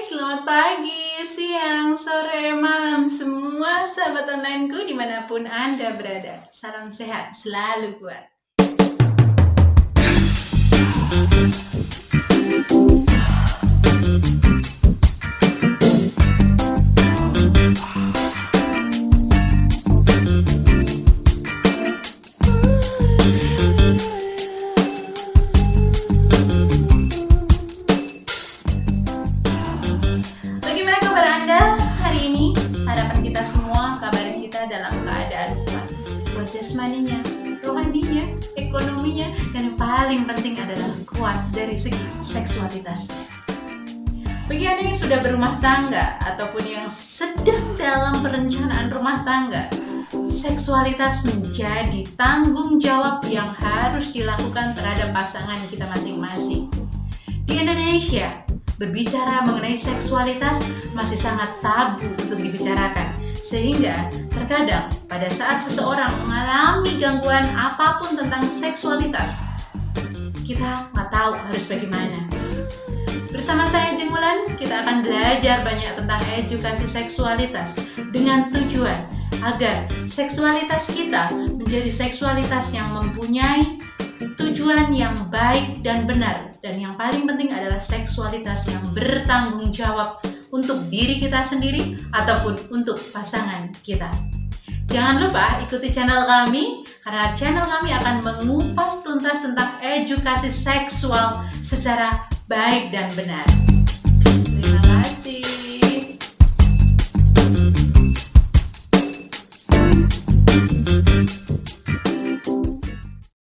selamat pagi, siang, sore, malam semua sahabat onlineku di mana pun Anda berada. Salam sehat, selalu kuat. Bagaimana kabar Anda hari ini? Harapan kita semua kabar kita dalam keadaan kuat. Kuat jasmaninya, rohaninya, ekonominya, dan yang paling penting adalah kuat dari segi seksualitasnya. Bagi Anda yang sudah berumah tangga ataupun yang sedang dalam perencanaan rumah tangga, seksualitas menjadi tanggung jawab yang harus dilakukan terhadap pasangan kita masing-masing. Di Indonesia, berbicara mengenai seksualitas masih sangat tabu untuk dibicarakan. Sehingga terkadang pada saat seseorang mengalami gangguan apa pun tentang seksualitas, kita nggak tahu harus bagaimana. Bersama saya Jengulan, kita akan belajar banyak tentang edukasi seksualitas dengan tujuan agar seksualitas kita menjadi seksualitas yang mempunyai tujuan yang baik dan benar dan yang paling penting adalah seksualitas yang bertanggung jawab untuk diri kita sendiri ataupun untuk pasangan kita. Jangan lupa ikuti channel kami karena channel kami akan mengupas tuntas tentang edukasi seksual secara baik dan benar.